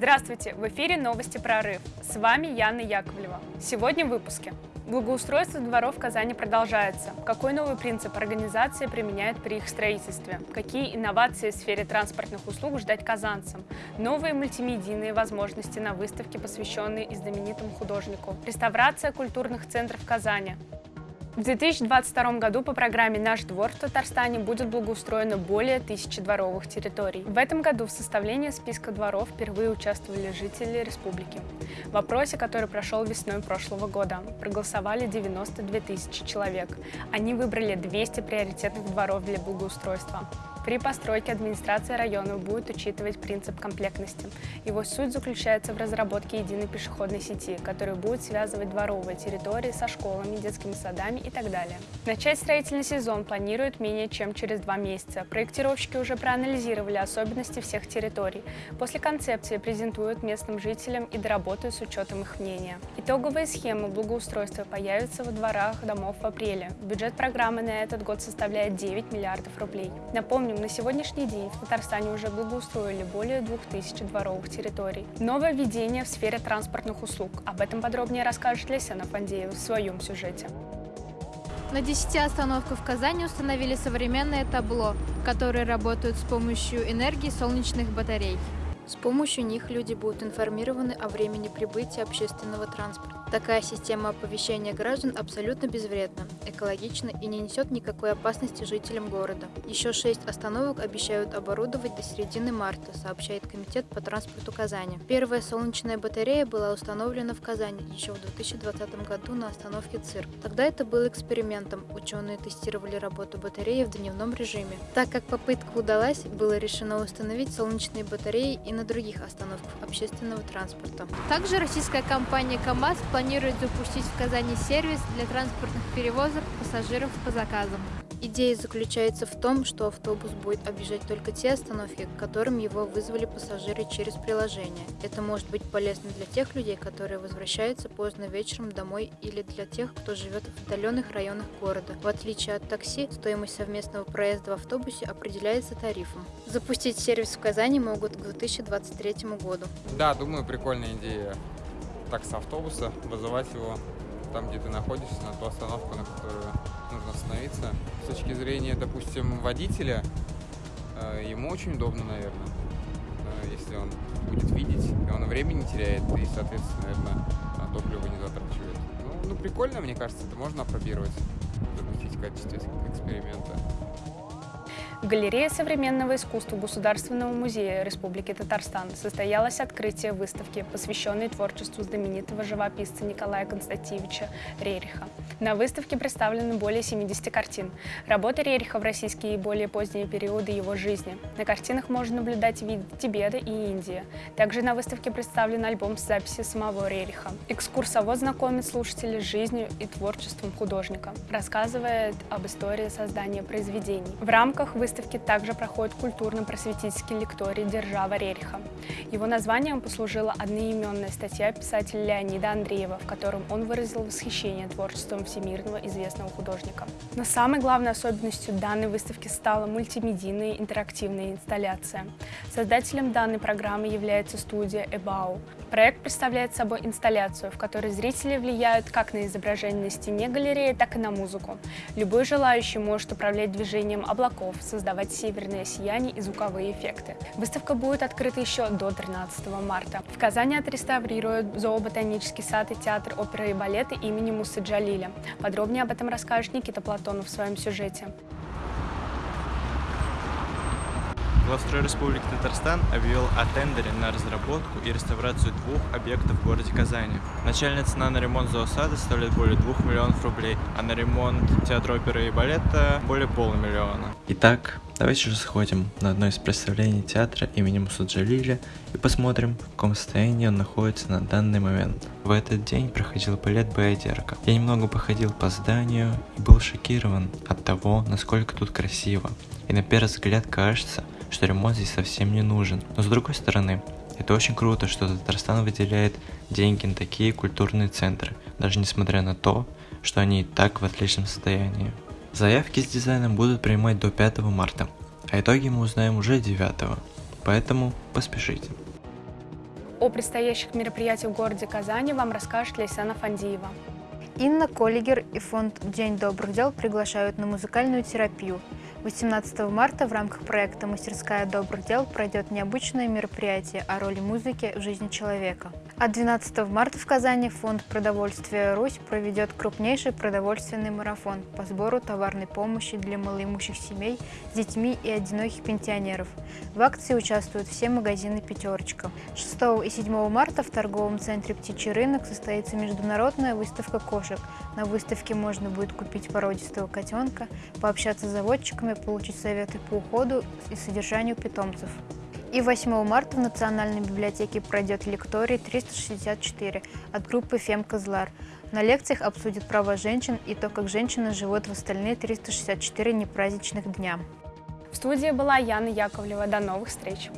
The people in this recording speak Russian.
Здравствуйте! В эфире новости «Прорыв». С вами Яна Яковлева. Сегодня в выпуске. Благоустройство дворов в Казани продолжается. Какой новый принцип организации применяют при их строительстве? Какие инновации в сфере транспортных услуг ждать казанцам? Новые мультимедийные возможности на выставке, посвященные и знаменитому художнику. Реставрация культурных центров Казани. В 2022 году по программе «Наш двор» в Татарстане будет благоустроено более тысячи дворовых территорий. В этом году в составлении списка дворов впервые участвовали жители республики. В опросе, который прошел весной прошлого года, проголосовали 92 тысячи человек. Они выбрали 200 приоритетных дворов для благоустройства. При постройке администрация района будет учитывать принцип комплектности. Его суть заключается в разработке единой пешеходной сети, которая будет связывать дворовые территории со школами, детскими садами и так далее. Начать строительный сезон планируют менее чем через два месяца. Проектировщики уже проанализировали особенности всех территорий. После концепции презентуют местным жителям и доработают с учетом их мнения. Итоговые схемы благоустройства появятся во дворах домов в апреле. Бюджет программы на этот год составляет 9 миллиардов рублей. Напомню, Напомним, на сегодняшний день в Татарстане уже благоустроили более 2000 дворовых территорий. Новое введение в сфере транспортных услуг. Об этом подробнее расскажет Лесена Фандеева в своем сюжете. На 10 остановках в Казани установили современное табло, которые работают с помощью энергии солнечных батарей. С помощью них люди будут информированы о времени прибытия общественного транспорта. Такая система оповещения граждан абсолютно безвредна, экологична и не несет никакой опасности жителям города. Еще шесть остановок обещают оборудовать до середины марта, сообщает Комитет по транспорту Казани. Первая солнечная батарея была установлена в Казани еще в 2020 году на остановке ЦИР. Тогда это был экспериментом. Ученые тестировали работу батареи в дневном режиме. Так как попытка удалась, было решено установить солнечные батареи и на других остановках общественного транспорта. Также российская компания КАМАЗ планирует запустить в Казани сервис для транспортных перевозок пассажиров по заказам. Идея заключается в том, что автобус будет объезжать только те остановки, к которым его вызвали пассажиры через приложение. Это может быть полезно для тех людей, которые возвращаются поздно вечером домой или для тех, кто живет в отдаленных районах города. В отличие от такси, стоимость совместного проезда в автобусе определяется тарифом. Запустить сервис в Казани могут к 2023 году. Да, думаю, прикольная идея такс-автобуса, вызывать его там, где ты находишься, на ту остановку, на которую нужно остановиться. С точки зрения, допустим, водителя, э, ему очень удобно, наверное, э, если он будет видеть, и он времени теряет, и, соответственно, наверное, топливо не затрачивает. Ну, ну, прикольно, мне кажется, это можно опробировать, запустить в качестве эксперимента. В галерее современного искусства Государственного музея Республики Татарстан состоялось открытие выставки, посвященной творчеству знаменитого живописца Николая Константиновича Рериха. На выставке представлены более 70 картин. Работы Рериха в российские и более поздние периоды его жизни. На картинах можно наблюдать вид Тибета и Индии. Также на выставке представлен альбом с записи самого Рериха. Экскурсовод знакомит слушателей с жизнью и творчеством художника, рассказывает об истории создания произведений. В рамках выставки выставке также проходит культурно-просветительский лекторий «Держава Рериха». Его названием послужила одноименная статья писателя Леонида Андреева, в котором он выразил восхищение творчеством всемирного известного художника. Но самой главной особенностью данной выставки стала мультимедийная интерактивная инсталляция. Создателем данной программы является студия «Эбау». Проект представляет собой инсталляцию, в которой зрители влияют как на изображение на стене галереи, так и на музыку. Любой желающий может управлять движением облаков, северное сияние и звуковые эффекты. Выставка будет открыта еще до 13 марта. В Казани отреставрируют зооботанический сад и театр оперы и балета имени Мусы Джалиля. Подробнее об этом расскажет Никита Платонов в своем сюжете. Главстрой Республики Татарстан объявил о тендере на разработку и реставрацию двух объектов в городе Казани. Начальная цена на ремонт зоосада составляет более 2 миллионов рублей, а на ремонт театра оперы и балета более полумиллиона. Итак, давайте же сходим на одно из представлений театра имени Мусаджалиля и посмотрим, в каком состоянии он находится на данный момент. В этот день проходил балет Баядерка. Я немного походил по зданию и был шокирован от того, насколько тут красиво. И на первый взгляд кажется, что ремонт здесь совсем не нужен. Но с другой стороны, это очень круто, что Татарстан выделяет деньги на такие культурные центры, даже несмотря на то, что они и так в отличном состоянии. Заявки с дизайном будут принимать до 5 марта, а итоги мы узнаем уже 9, поэтому поспешите. О предстоящих мероприятиях в городе Казани вам расскажет Лейсана Фандиева. Инна Коллигер и фонд «День добрых дел» приглашают на музыкальную терапию. 18 марта в рамках проекта «Мастерская добрых дел» пройдет необычное мероприятие о роли музыки в жизни человека. А 12 марта в Казани фонд продовольствия «Русь» проведет крупнейший продовольственный марафон по сбору товарной помощи для малоимущих семей с детьми и одиноких пенсионеров. В акции участвуют все магазины «Пятерочка». 6 и 7 марта в торговом центре «Птичий рынок» состоится международная выставка кошек. На выставке можно будет купить породистого котенка, пообщаться с заводчиками, получить советы по уходу и содержанию питомцев. И 8 марта в Национальной библиотеке пройдет лекторий 364 от группы «Фем Козлар». На лекциях обсудят права женщин и то, как женщины живут в остальные 364 непраздничных дня. В студии была Яна Яковлева. До новых встреч!